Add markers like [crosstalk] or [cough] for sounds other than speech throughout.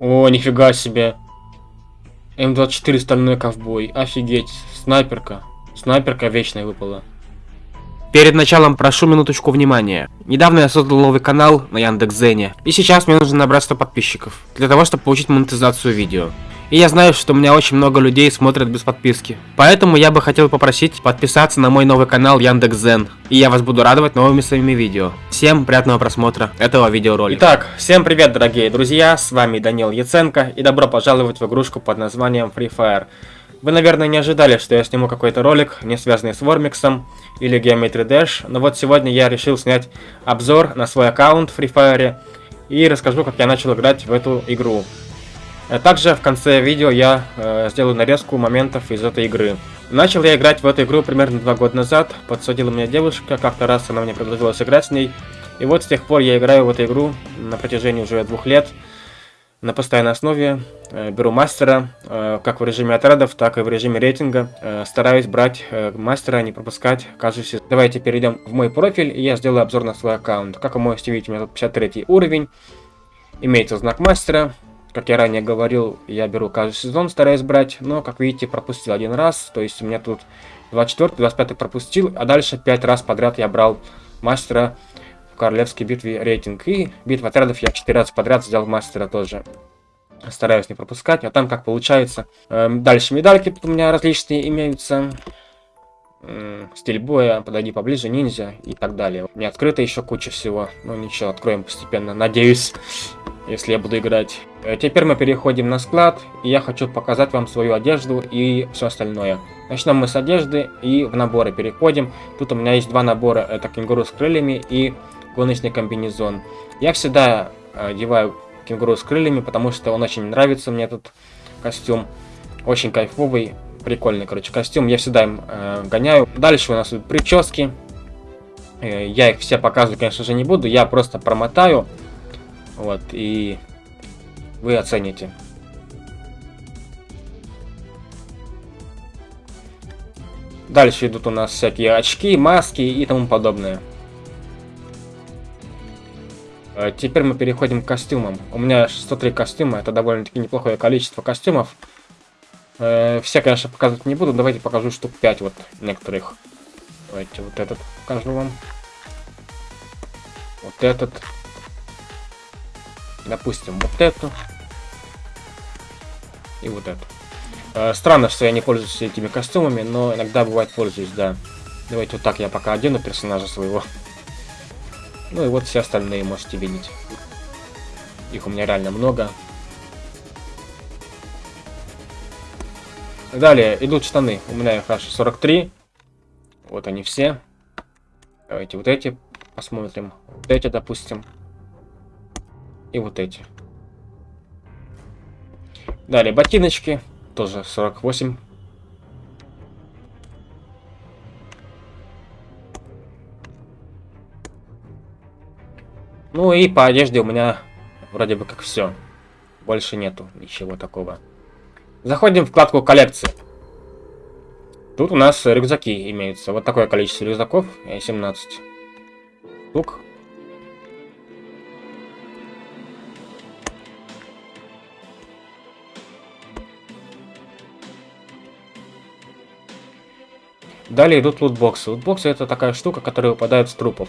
О, нифига себе. М24 стальной ковбой. Офигеть. Снайперка. Снайперка вечная выпала. Перед началом прошу минуточку внимания. Недавно я создал новый канал на Яндекс.Зене, и сейчас мне нужно набрать 100 подписчиков, для того, чтобы получить монетизацию видео. И я знаю, что у меня очень много людей смотрят без подписки. Поэтому я бы хотел попросить подписаться на мой новый канал Яндекс.Зен, и я вас буду радовать новыми своими видео. Всем приятного просмотра этого видеоролика. Итак, всем привет, дорогие друзья, с вами Данил Яценко, и добро пожаловать в игрушку под названием Free Fire. Вы, наверное, не ожидали, что я сниму какой-то ролик, не связанный с Вормиксом или Geometry Dash, но вот сегодня я решил снять обзор на свой аккаунт Free Fire и расскажу, как я начал играть в эту игру. А также в конце видео я э, сделаю нарезку моментов из этой игры. Начал я играть в эту игру примерно два года назад, подсадила меня девушка, как-то раз она мне предложила сыграть с ней, и вот с тех пор я играю в эту игру на протяжении уже двух лет на постоянной основе. Э, беру мастера, э, как в режиме отрядов, так и в режиме рейтинга. Э, стараюсь брать мастера, не пропускать каждый сезон. Давайте перейдем в мой профиль, и я сделаю обзор на свой аккаунт. Как вы можете видеть, у меня тут 53 уровень. Имеется знак мастера. Как я ранее говорил, я беру каждый сезон, стараюсь брать, но, как видите, пропустил один раз. То есть у меня тут 24 25 пропустил, а дальше 5 раз подряд я брал мастера королевской битве рейтинг. И битва отрядов я 4 раза подряд взял мастера тоже. Стараюсь не пропускать, а там как получается. Эм, дальше медальки у меня различные имеются. Стиль боя, подойди поближе, ниндзя и так далее. Меня открыто еще куча всего. Ну ничего, откроем постепенно, надеюсь, если я буду играть. Э, теперь мы переходим на склад, и я хочу показать вам свою одежду и все остальное. Начнем мы с одежды и в наборы переходим. Тут у меня есть два набора, это кенгуру с крыльями и гоночный комбинезон. Я всегда э, одеваю кенгуру с крыльями, потому что он очень нравится мне этот костюм. Очень кайфовый, прикольный, короче, костюм. Я всегда им э, гоняю. Дальше у нас тут прически. Э, я их все показывать, конечно же, не буду. Я просто промотаю. Вот, и вы оцените. Дальше идут у нас всякие очки, маски и тому подобное. Э, теперь мы переходим к костюмам. У меня 103 костюма, это довольно-таки неплохое количество костюмов. Э, все, конечно, показывать не буду, давайте покажу штук 5 вот некоторых. Давайте вот этот покажу вам. Вот этот. Допустим, вот эту. И вот эту. Э, странно, что я не пользуюсь этими костюмами, но иногда бывает пользуюсь, да. Давайте вот так я пока одену персонажа своего. Ну и вот все остальные можете видеть. Их у меня реально много. Далее идут штаны. У меня их аж 43. Вот они все. Давайте вот эти посмотрим. Вот эти, допустим. И вот эти. Далее ботиночки. Тоже 48 Ну и по одежде у меня вроде бы как все. Больше нету ничего такого. Заходим в вкладку коллекции. Тут у нас рюкзаки имеются. Вот такое количество рюкзаков. 17 штук. Далее идут лутбоксы. Лутбоксы это такая штука, которая выпадает с трупов.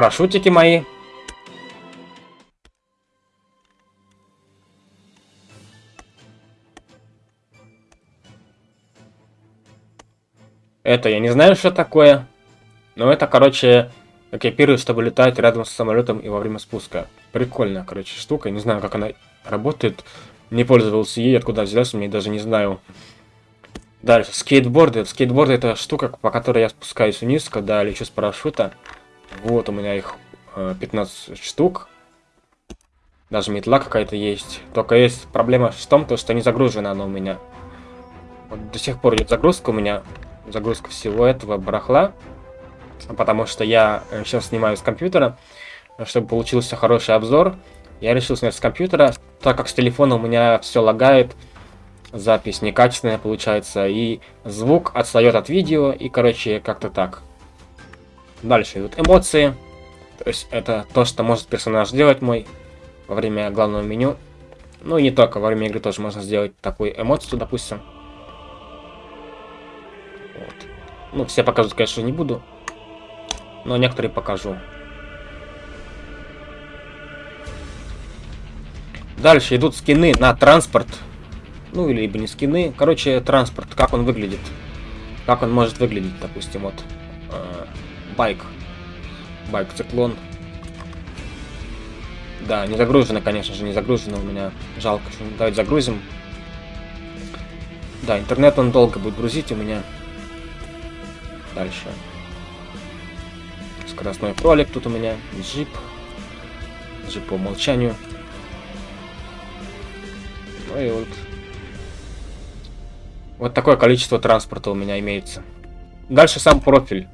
Парашютики мои. Это я не знаю, что такое. Но это, короче, экипирует, чтобы летать рядом с самолетом и во время спуска. Прикольная, короче, штука. Не знаю, как она работает. Не пользовался ей, откуда взялась, мне даже не знаю. Дальше, скейтборды. Скейтборды это штука, по которой я спускаюсь вниз, когда лечу с парашюта. Вот у меня их 15 э, штук. Даже метла какая-то есть. Только есть проблема в том, то, что не загружена она у меня. Вот до сих пор идет загрузка у меня. Загрузка всего этого барахла. Потому что я сейчас э, снимаю с компьютера. Чтобы получился хороший обзор. Я решил снять с компьютера. Так как с телефона у меня все лагает. запись некачественная получается, и звук отстает от видео, и, короче, как-то так. Дальше идут эмоции. То есть это то, что может персонаж сделать мой во время главного меню. Ну и не только, во время игры тоже можно сделать такую эмоцию, допустим. Вот. Ну, все показывать, конечно, не буду. Но некоторые покажу. Дальше идут скины на транспорт. Ну, или либо не скины. Короче, транспорт, как он выглядит. Как он может выглядеть, допустим, вот. Байк. Байк циклон. Да, не загружено, конечно же, не загружено у меня. Жалко. Давайте загрузим. Да, интернет он долго будет грузить у меня. Дальше. Скоростной кролик тут у меня. Джип. Джип по умолчанию. Ну и вот. Вот такое количество транспорта у меня имеется. Дальше сам профиль.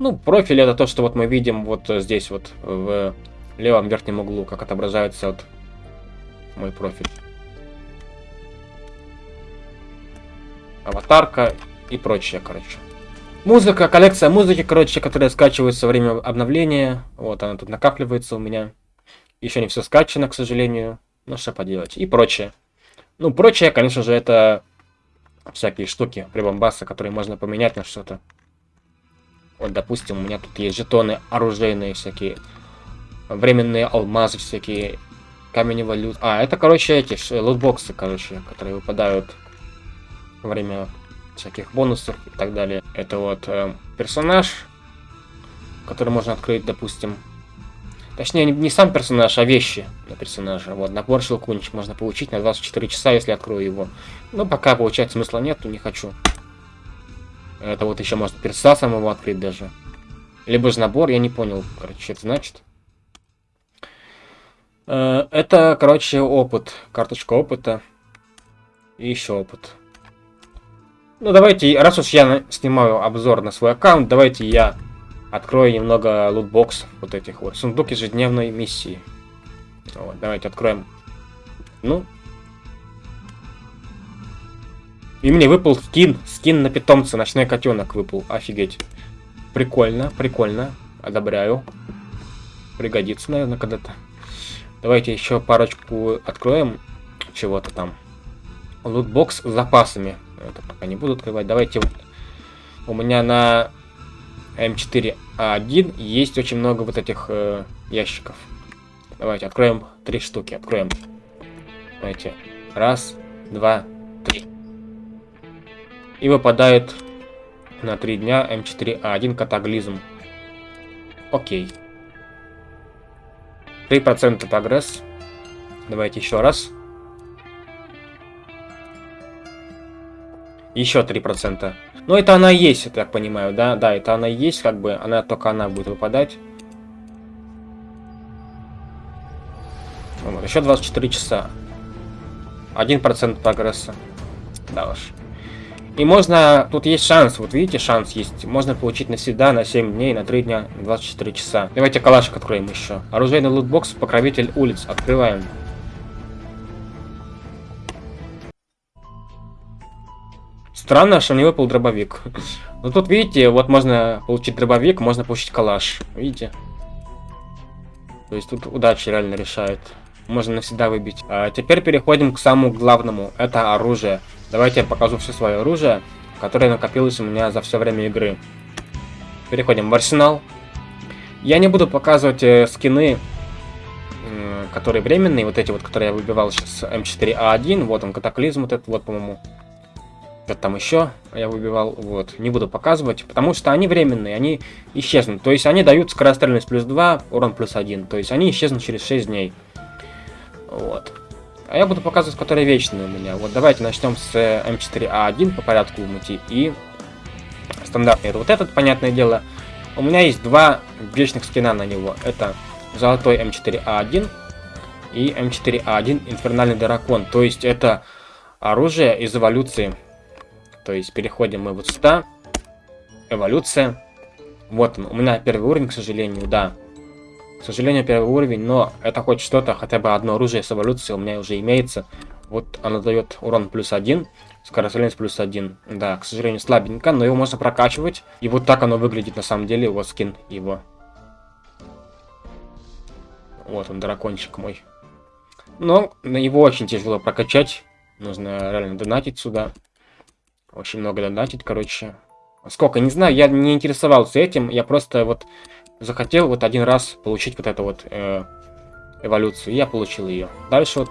Ну, профиль это то, что вот мы видим вот здесь вот в левом верхнем углу, как отображается вот мой профиль. Аватарка и прочее, короче. Музыка, коллекция музыки, короче, которая скачивается во время обновления. Вот она тут накапливается у меня. Еще не все скачано, к сожалению. Ну, что поделать. И прочее. Ну, прочее, конечно же, это всякие штуки, прибамбасы, которые можно поменять на что-то. Вот, допустим, у меня тут есть жетоны оружейные всякие, временные алмазы всякие, камень валют. А, это, короче, эти лутбоксы, короче, которые выпадают во время всяких бонусов и так далее. Это вот э, персонаж, который можно открыть, допустим, Точнее, не, не сам персонаж, а вещи для персонажа. Вот, набор щелкунчик можно получить на 24 часа, если открою его. Но пока получать смысла нету, не хочу. Это вот еще можно перед сасом его открыть даже. Либо же набор, я не понял, короче, что это значит. Э, это, короче, опыт. Карточка опыта. И еще опыт. Ну, давайте, раз уж я снимаю обзор на свой аккаунт, давайте я Открою немного лутбокс вот этих вот. Сундук ежедневной миссии. Вот, давайте откроем. Ну. И мне выпал скин. Скин на питомца. Ночной котенок выпал. Офигеть. Прикольно, прикольно. Одобряю. Пригодится, наверное, когда-то. Давайте еще парочку откроем. Чего-то там. Лутбокс с запасами. Это пока не буду открывать. Давайте у меня на М4А1 есть очень много вот этих э, ящиков. Давайте откроем три штуки. Откроем. Давайте. Раз, два. И выпадает на три дня М4А1 катаклизм. Окей. 3% прогресс. Давайте еще раз. Еще 3%. Но это она есть, я так понимаю, да? Да, это она есть, как бы, она только она будет выпадать. Вот, еще 24 часа. 1% прогресса. Да уж. И можно, тут есть шанс, вот видите, шанс есть. Можно получить навсегда на 7 дней, на 3 дня, 24 часа. Давайте калашик откроем еще. Оружейный лутбокс, покровитель улиц. Открываем. Странно, что не выпал дробовик. Но тут, видите, вот можно получить дробовик, можно получить калаш. Видите? То есть тут удача реально решает. Можно навсегда выбить. А теперь переходим к самому главному. Это оружие. Давайте я покажу все свое оружие, которое накопилось у меня за все время игры. Переходим в арсенал. Я не буду показывать э, скины, э, которые временные, вот эти вот, которые я выбивал сейчас, М4А1, вот он, катаклизм вот этот вот, по-моему что-то там еще я выбивал, вот, не буду показывать, потому что они временные, они исчезнут, то есть они дают скорострельность плюс 2, урон плюс 1, то есть они исчезнут через 6 дней, вот. А я буду показывать, которые вечные у меня, вот давайте начнем с М4А1 по порядку идти, и стандартный, это вот этот, понятное дело, у меня есть два вечных скина на него, это золотой М4А1 и М4А1 Инфернальный Дракон, то есть это оружие из эволюции то есть переходим мы вот сюда. Эволюция. Вот он. У меня первый уровень, к сожалению, да. К сожалению, первый уровень, но это хоть что-то, хотя бы одно оружие с эволюцией у меня уже имеется. Вот она дает урон плюс один, скорострельность плюс один. Да, к сожалению, слабенько, но его можно прокачивать. И вот так оно выглядит на самом деле, вот скин его. Вот он, дракончик мой. Но его очень тяжело прокачать. Нужно реально донатить сюда. Очень много донатить, короче. Сколько, не знаю, я не интересовался этим. Я просто вот захотел вот один раз получить вот эту вот э, эволюцию. И я получил ее. Дальше вот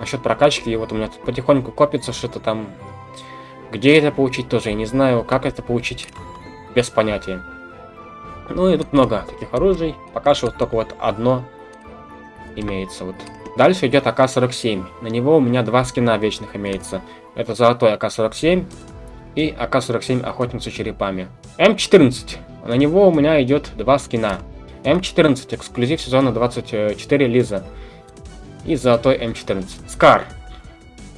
насчет прокачки. Вот у меня тут потихоньку копится что-то там. Где это получить тоже, я не знаю. Как это получить, без понятия. Ну и тут много таких оружий. Пока что вот только вот одно имеется. Вот. Дальше идет АК-47. На него у меня два скина вечных имеется. Это золотой АК-47 и АК-47 охотник за черепами. М14. На него у меня идет два скина. М14 эксклюзив сезона 24 Лиза. И золотой М14. SCAR.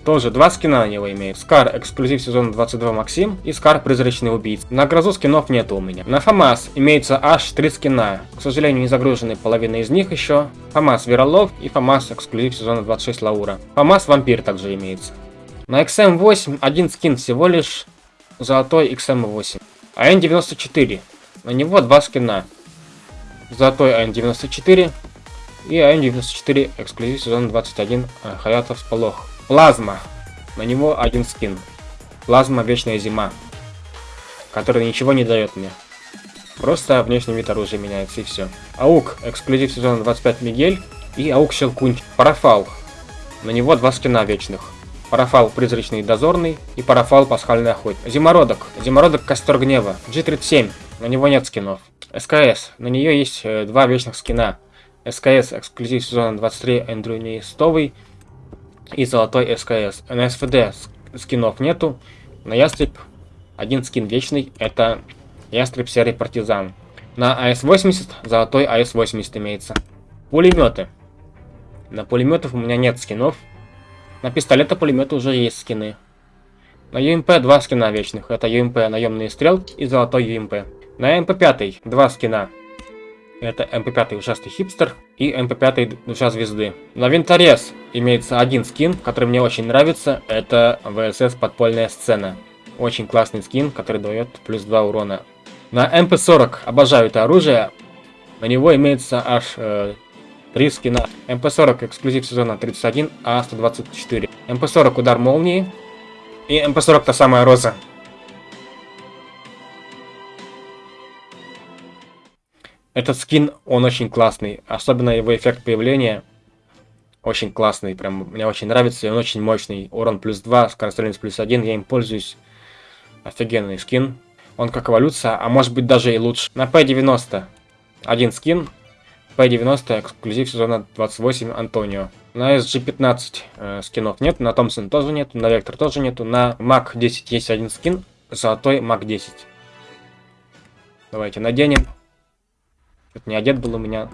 Тоже два скина на него имеет. SCAR эксклюзив сезона 22 Максим и SCAR призрачный убийца. На грозу скинов нету у меня. На FAMAS имеется аж три скина. К сожалению, не загружены половина из них еще. FAMAS Зверолов и FAMAS эксклюзив сезона 26 Лаура. FAMAS Вампир также имеется. На XM8 один скин всего лишь золотой XM8. А N94. На него два скина. Золотой АН-94 и АН-94 эксклюзив сезон 21 э, Хаятов Сполох. Плазма. На него один скин. Плазма Вечная Зима. Который ничего не дает мне. Просто внешний вид оружия меняется и все. Аук. Эксклюзив сезона 25 Мигель. И Аук Щелкунь. Парафал. На него два скина вечных. Парафал Призрачный Дозорный и Парафал Пасхальный Охотник. Зимородок. Зимородок Костер Гнева. G37. На него нет скинов. СКС. На нее есть э, два вечных скина. СКС эксклюзив сезона 23 Эндрю Неистовый и золотой СКС. На СВД скинов нету. На Ястреб один скин вечный. Это Ястреб Серый Партизан. На АС-80 золотой АС-80 имеется. Пулеметы. На пулеметов у меня нет скинов. На пистолеты-пулеметы уже есть скины. На ЮМП два скина вечных. Это ЮМП наемный стрел и золотой ЮМП. На МП5 два скина. Это МП5 ужасный хипстер и МП5 душа звезды. На винторез имеется один скин, который мне очень нравится. Это ВСС подпольная сцена. Очень классный скин, который дает плюс 2 урона. На МП40 обожаю это оружие. На него имеется аж э, 3 скина. МП40 эксклюзив сезона 31, А124. МП40 удар молнии. И МП40 та самая роза. Этот скин, он очень классный. Особенно его эффект появления. Очень классный. Прям мне очень нравится. И он очень мощный. Урон плюс 2, скорострельность плюс 1. Я им пользуюсь. Офигенный скин. Он как эволюция, а может быть даже и лучше. На P90 один скин. P90 эксклюзив сезона 28 Антонио. На SG15 э, скинов нет, на Томпсон тоже нет, на Вектор тоже нету. На Мак 10 есть один скин, золотой Мак 10. Давайте наденем. Не одет был у меня.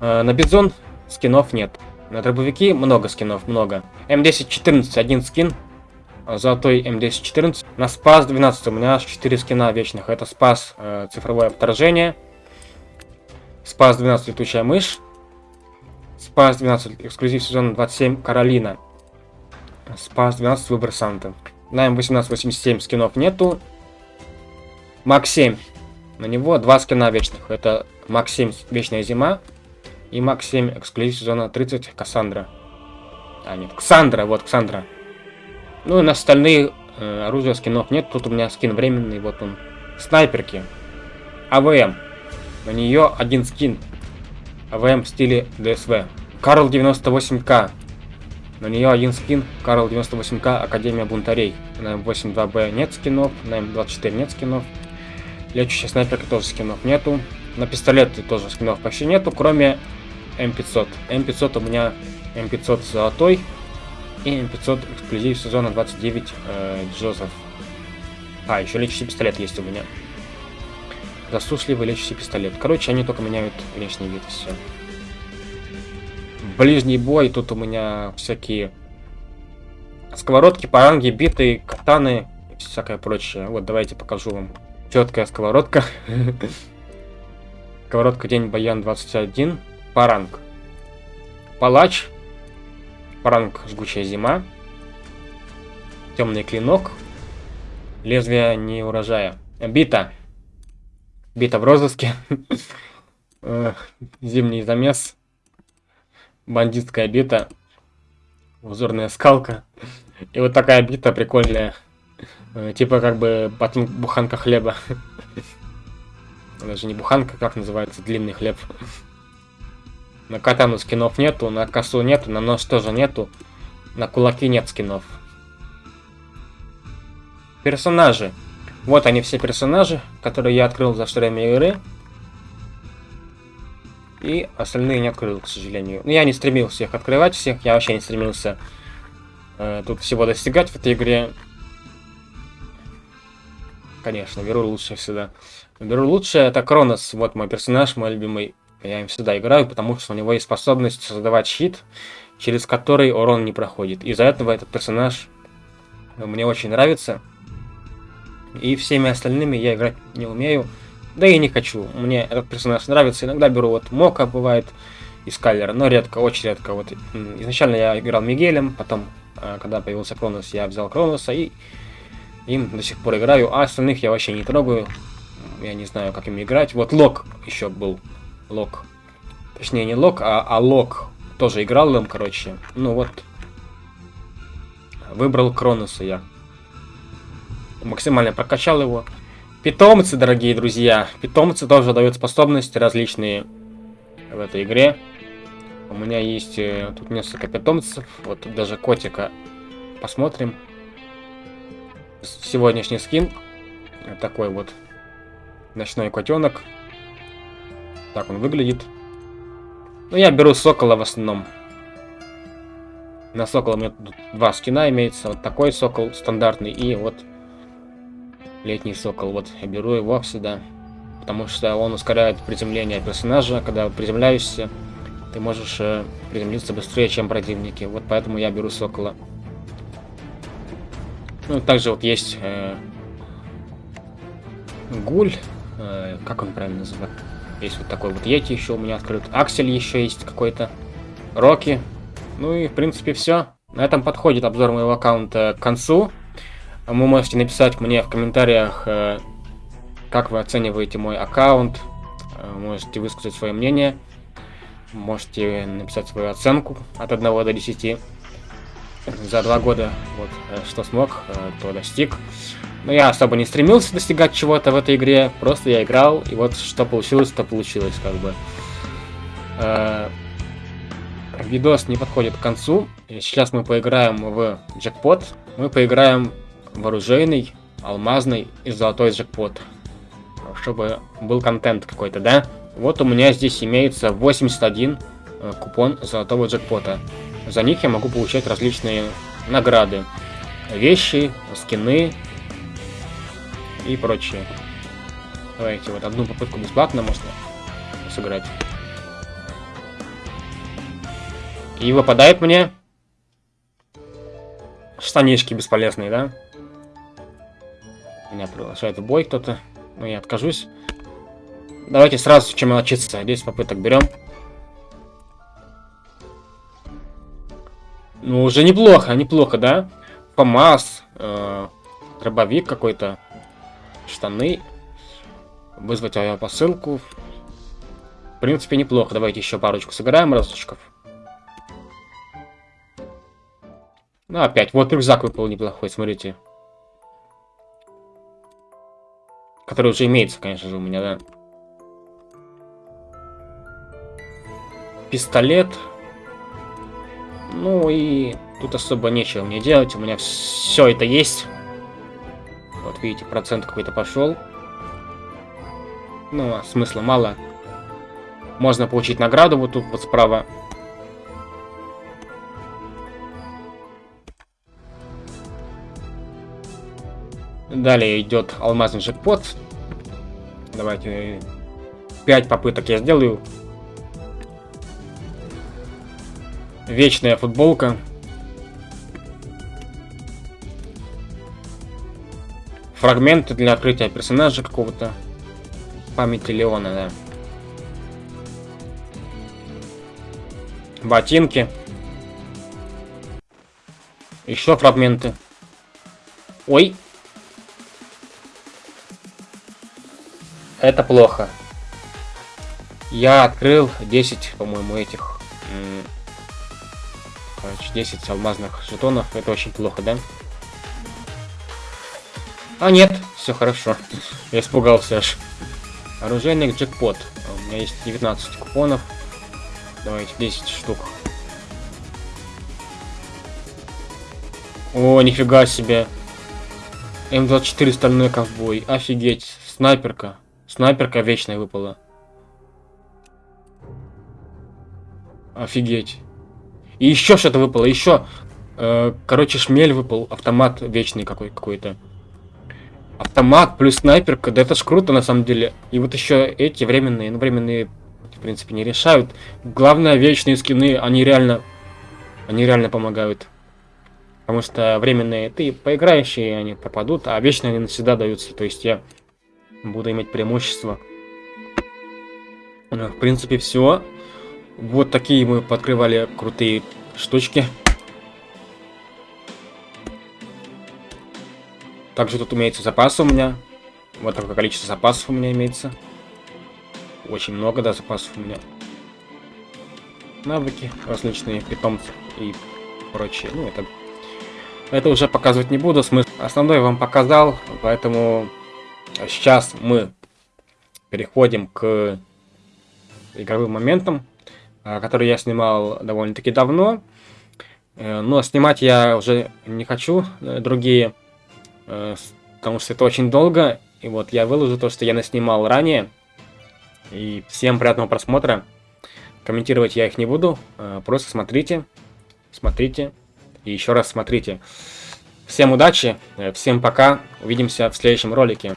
Э, на Бизон скинов нет. На дробовики много скинов, много. М1014 один скин. Золотой М1014. На Спас 12 у меня аж 4 скина вечных. Это Спас э, цифровое вторжение. Спас 12 летучая мышь. Спас 12 эксклюзив сезона 27 Каролина. Спас 12 выбор Санты. На М1887 скинов нету. Мак 7. На него два скина вечных. Это Мак 7 Вечная Зима. И MAG 7 эксклюзив сезона 30 Кассандра. А, нет, Ксандра, вот Ксандра. Ну и на остальные э, оружия скинов нет. Тут у меня скин временный, вот он. Снайперки. АВМ. На нее один скин. АВМ в стиле ДСВ. Карл 98К. На нее один скин. Карл 98К Академия Бунтарей. На М82Б нет скинов. На М24 нет скинов. Лечащая снайперка тоже скинов нету. На пистолеты тоже скинов почти нету, кроме М500. М500 у меня М500 золотой. И М500 эксклюзив сезона 29 э, Джозеф. А, еще лечащий пистолет есть у меня. Засушливый лечащий пистолет. Короче, они только меняют внешний вид и все. Ближний бой. Тут у меня всякие сковородки, паранги, биты, катаны и всякое прочее. Вот, давайте покажу вам. Четкая сковородка. [laughs] Сковородка День Баян 21. Паранг. Палач. Пранк жгучая зима. Темный клинок. Лезвие не урожая. Бита. Бита в розыске. [laughs] Зимний замес. Бандитская бита. Узорная скалка. И вот такая бита прикольная. Э, типа как бы батон, буханка хлеба. [laughs] Даже не буханка, как называется, длинный хлеб. На катану скинов нету, на косу нету, на нож тоже нету. На кулаки нет скинов. Персонажи. Вот они все персонажи, которые я открыл за время игры. И остальные не открыл, к сожалению. Но я не стремился их открывать всех, я вообще не стремился э, тут всего достигать в этой игре. Конечно, беру лучше всегда. Беру лучше, это Кронос, вот мой персонаж, мой любимый. Я им всегда играю, потому что у него есть способность создавать щит, через который урон не проходит. Из-за этого этот персонаж мне очень нравится. И всеми остальными я играть не умею. Да и не хочу. Мне этот персонаж нравится. Иногда беру вот Мока, бывает, из Кайлера, но редко, очень редко. Вот изначально я играл Мигелем, потом, а, когда появился Кронос, я взял Кроноса и им до сих пор играю. А остальных я вообще не трогаю. Я не знаю, как им играть. Вот Лок еще был. Лок. Точнее, не Лок, а, а Лок. Тоже играл им, короче. Ну вот. Выбрал Кроноса я максимально прокачал его. Питомцы, дорогие друзья. Питомцы тоже дают способности различные в этой игре. У меня есть э, тут несколько питомцев. Вот даже котика. Посмотрим. Сегодняшний скин. Такой вот ночной котенок. Так он выглядит. Ну, я беру сокола в основном. На сокола у меня тут два скина имеется. Вот такой сокол стандартный и вот Летний сокол. Вот, я беру его сюда. Потому что он ускоряет приземление персонажа. Когда приземляешься, ты можешь э, приземлиться быстрее, чем противники. Вот поэтому я беру сокола. Ну, также вот есть э, гуль. Э, как он правильно называется? Есть вот такой вот Йети еще у меня открыт. Аксель еще есть какой-то. Рокки. Ну и, в принципе, все. На этом подходит обзор моего аккаунта к концу. Вы можете написать мне в комментариях, э, как вы оцениваете мой аккаунт. Э, можете высказать свое мнение. Можете написать свою оценку от 1 до 10. За два года вот э, что смог, то достиг. Но я особо не стремился достигать чего-то в этой игре. Просто я играл, и вот что получилось, то получилось, как бы. Видос не подходит к концу. Сейчас мы поиграем в джекпот. Мы поиграем вооруженный, алмазный и золотой джекпот. Чтобы был контент какой-то, да? Вот у меня здесь имеется 81 э, купон золотого джекпота. За них я могу получать различные награды. Вещи, скины и прочее. Давайте вот одну попытку бесплатно можно сыграть. И выпадает мне штанишки бесполезные, да? Меня приглашает в бой кто-то. Но я откажусь. Давайте сразу чем мелочиться. 10 попыток берем. Ну, уже неплохо, неплохо, да? ФАМАС, э, дробовик какой-то, штаны, вызвать авиапосылку. В принципе, неплохо. Давайте еще парочку сыграем разочков. Ну, опять. Вот рюкзак выпал неплохой, смотрите. Который уже имеется, конечно же, у меня, да. Пистолет. Ну и тут особо нечего мне делать. У меня все это есть. Вот видите, процент какой-то пошел. Ну, а смысла мало. Можно получить награду вот тут вот справа. Далее идет алмазный джекпот. Давайте 5 попыток я сделаю. Вечная футболка. Фрагменты для открытия персонажа какого-то. Памяти Леона, да. Ботинки. Еще фрагменты. Ой. Это плохо. Я открыл 10, по-моему, этих... Короче, 10 алмазных жетонов. Это очень плохо, да? А нет, все хорошо. Я испугался аж. Оружейник джекпот. У меня есть 19 купонов. Давайте 10 штук. О, нифига себе. М24 стальной ковбой. Офигеть. Снайперка. Снайперка вечная выпала. Офигеть. И еще что-то выпало. Еще. Э, короче, шмель выпал. Автомат вечный какой какой-то. Автомат плюс снайперка, да это ж круто на самом деле. И вот еще эти временные, ну временные, в принципе, не решают. Главное, вечные скины, они реально, они реально помогают. Потому что временные ты поиграешь, они пропадут, а вечные они навсегда даются. То есть я буду иметь преимущество. В принципе, все. Вот такие мы подкрывали крутые штучки. Также тут имеется запасы у меня. Вот такое количество запасов у меня имеется. Очень много, да, запасов у меня. Навыки различные, питомцы и прочее. Ну, это, это уже показывать не буду. Смысл основной вам показал, поэтому сейчас мы переходим к игровым моментам, а, которые я снимал довольно-таки давно. Э, но снимать я уже не хочу э, другие потому что это очень долго. И вот я выложу то, что я наснимал ранее. И всем приятного просмотра. Комментировать я их не буду. Э, просто смотрите, смотрите и еще раз смотрите. Всем удачи, э, всем пока. Увидимся в следующем ролике.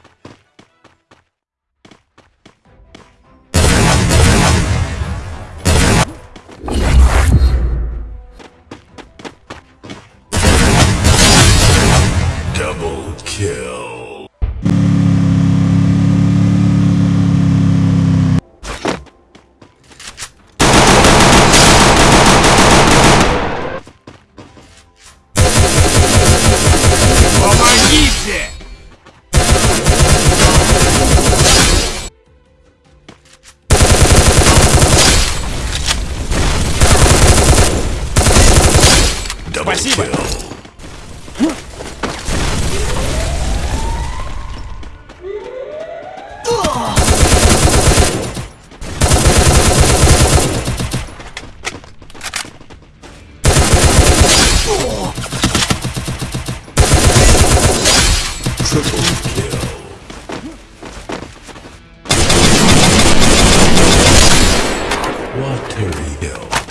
Terry Hill.